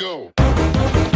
go.